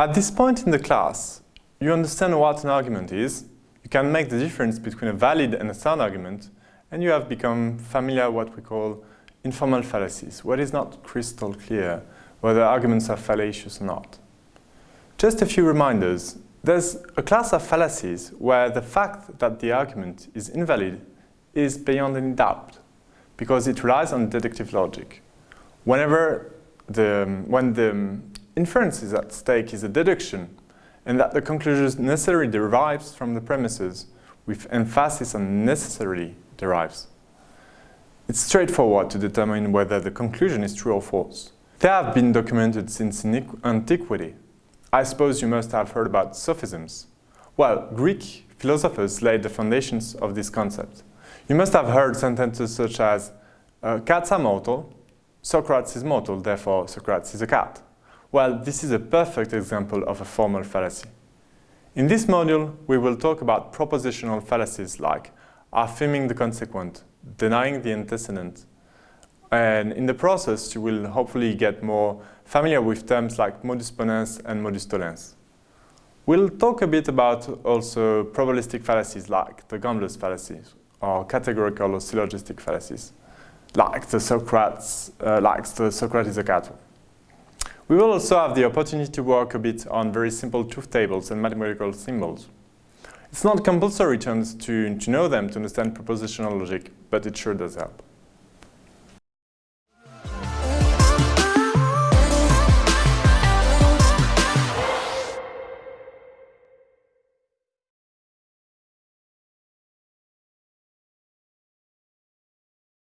At this point in the class, you understand what an argument is, you can make the difference between a valid and a sound argument, and you have become familiar with what we call informal fallacies, what is not crystal clear whether arguments are fallacious or not. Just a few reminders. There's a class of fallacies where the fact that the argument is invalid is beyond any doubt, because it relies on deductive logic. Whenever the, when the inference is at stake is a deduction, and that the conclusion necessarily derives from the premises, with emphasis on necessarily derives. It's straightforward to determine whether the conclusion is true or false. They have been documented since antiquity. I suppose you must have heard about sophisms. Well, Greek philosophers laid the foundations of this concept. You must have heard sentences such as, uh, cats are mortal, Socrates is mortal, therefore Socrates is a cat. Well, this is a perfect example of a formal fallacy. In this module, we will talk about propositional fallacies like affirming the consequent, denying the antecedent, and in the process, you will hopefully get more familiar with terms like modus ponens and modus tollens. We'll talk a bit about also probabilistic fallacies like the gambler's fallacies or categorical or syllogistic fallacies, like the Socrates, uh, like the Socrates Agato. We will also have the opportunity to work a bit on very simple truth tables and mathematical symbols. It's not compulsory to, to, to know them to understand propositional logic, but it sure does help.